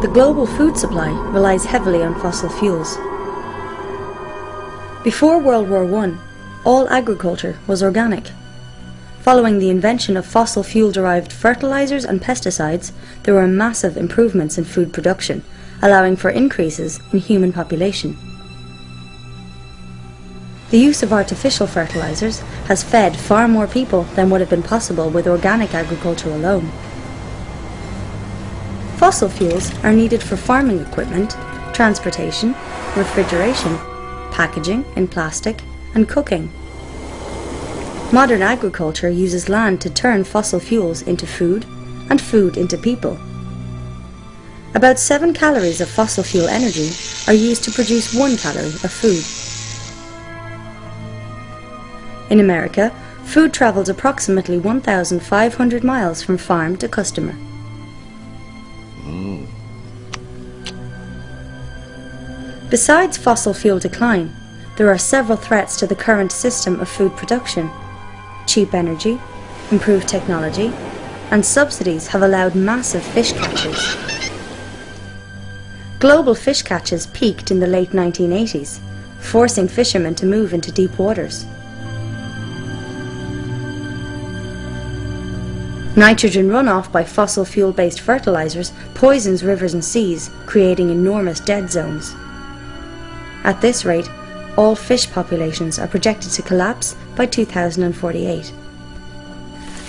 The global food supply relies heavily on fossil fuels. Before World War I, all agriculture was organic. Following the invention of fossil fuel-derived fertilizers and pesticides, there were massive improvements in food production, allowing for increases in human population. The use of artificial fertilizers has fed far more people than would have been possible with organic agriculture alone. Fossil fuels are needed for farming equipment, transportation, refrigeration, packaging in plastic, and cooking. Modern agriculture uses land to turn fossil fuels into food and food into people. About 7 calories of fossil fuel energy are used to produce 1 calorie of food. In America, food travels approximately 1,500 miles from farm to customer. Besides fossil fuel decline, there are several threats to the current system of food production. Cheap energy, improved technology, and subsidies have allowed massive fish catches. Global fish catches peaked in the late 1980s, forcing fishermen to move into deep waters. Nitrogen runoff by fossil fuel-based fertilizers poisons rivers and seas, creating enormous dead zones. At this rate, all fish populations are projected to collapse by 2048.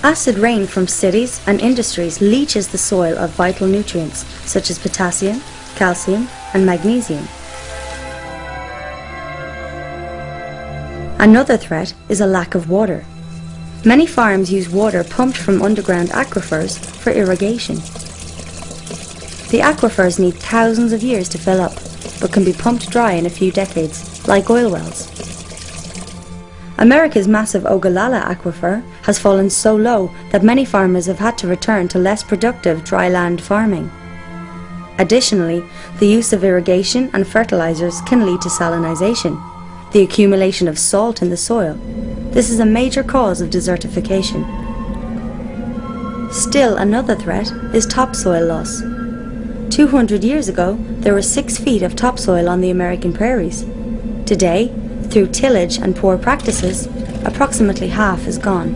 Acid rain from cities and industries leaches the soil of vital nutrients such as potassium, calcium and magnesium. Another threat is a lack of water. Many farms use water pumped from underground aquifers for irrigation. The aquifers need thousands of years to fill up but can be pumped dry in a few decades, like oil wells. America's massive Ogallala aquifer has fallen so low that many farmers have had to return to less productive dry land farming. Additionally, the use of irrigation and fertilizers can lead to salinization, the accumulation of salt in the soil. This is a major cause of desertification. Still another threat is topsoil loss. 200 years ago, there were six feet of topsoil on the American prairies. Today, through tillage and poor practices, approximately half is gone.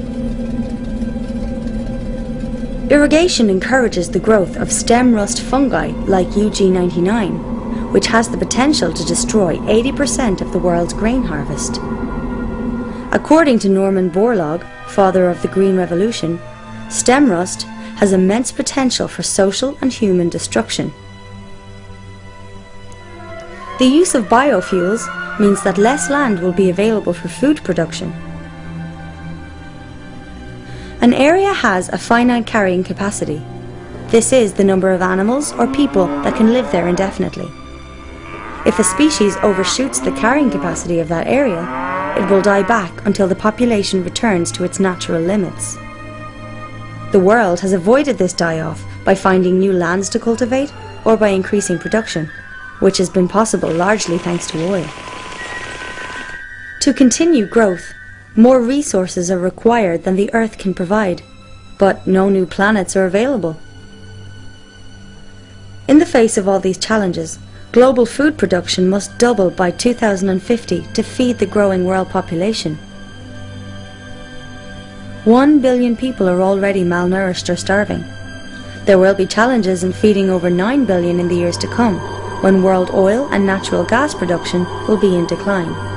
Irrigation encourages the growth of stem rust fungi like UG99, which has the potential to destroy 80% of the world's grain harvest. According to Norman Borlaug, father of the Green Revolution, stem rust has immense potential for social and human destruction. The use of biofuels means that less land will be available for food production. An area has a finite carrying capacity. This is the number of animals or people that can live there indefinitely. If a species overshoots the carrying capacity of that area, it will die back until the population returns to its natural limits. The world has avoided this die-off by finding new lands to cultivate or by increasing production, which has been possible largely thanks to oil. To continue growth, more resources are required than the Earth can provide, but no new planets are available. In the face of all these challenges, global food production must double by 2050 to feed the growing world population. One billion people are already malnourished or starving. There will be challenges in feeding over 9 billion in the years to come, when world oil and natural gas production will be in decline.